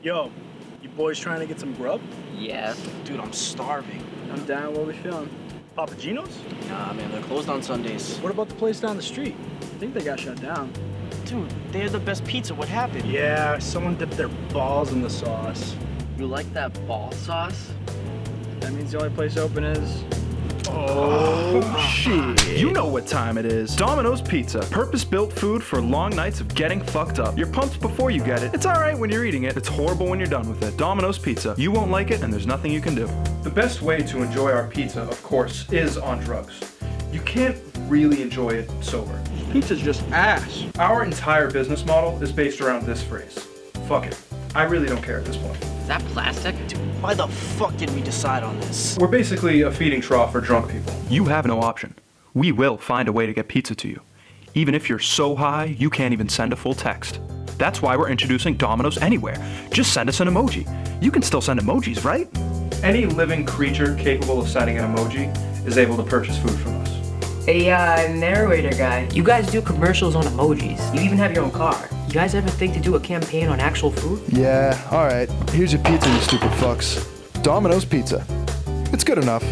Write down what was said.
Yo, you boys trying to get some grub? Yeah. Dude, I'm starving. I'm down. What we feeling? Papa Gino's? Nah, man, they're closed on Sundays. What about the place down the street? I think they got shut down. Dude, they had the best pizza. What happened? Yeah, someone dipped their balls in the sauce. You like that ball sauce? That means the only place open is. Oh, shit. You know what time it is. Domino's Pizza. Purpose-built food for long nights of getting fucked up. You're pumped before you get it. It's alright when you're eating it. It's horrible when you're done with it. Domino's Pizza. You won't like it and there's nothing you can do. The best way to enjoy our pizza, of course, is on drugs. You can't really enjoy it sober. Pizza's just ass. Our entire business model is based around this phrase. Fuck it. I really don't care at this point. Is that plastic? Dude, Why the fuck did we decide on this? We're basically a feeding trough for drunk people. You have no option. We will find a way to get pizza to you. Even if you're so high, you can't even send a full text. That's why we're introducing Domino's AnyWare. Just send us an emoji. You can still send emojis, right? Any living creature capable of sending an emoji is able to purchase food from us. Hey, uh, narrator guy. You guys do commercials on emojis. You even have your own car. You guys ever think to do a campaign on actual food? Yeah, alright. Here's your pizza, you stupid fucks. Domino's Pizza. It's good enough.